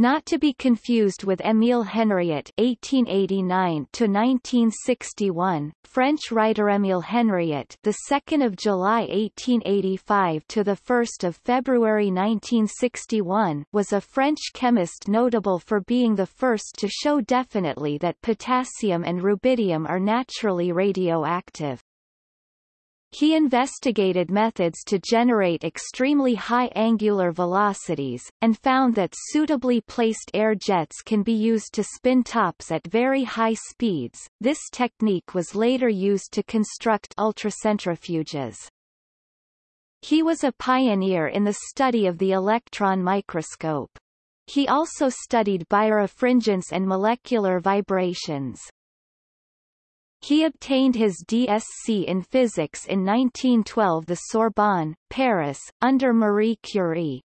Not to be confused with Émile Henriot (1889–1961), French writer Émile Henriot, the 2nd of July 1885 to the 1st of February 1961, was a French chemist notable for being the first to show definitely that potassium and rubidium are naturally radioactive. He investigated methods to generate extremely high angular velocities, and found that suitably placed air jets can be used to spin tops at very high speeds. This technique was later used to construct ultracentrifuges. He was a pioneer in the study of the electron microscope. He also studied birefringence and molecular vibrations. He obtained his DSc in physics in 1912 the Sorbonne, Paris, under Marie Curie.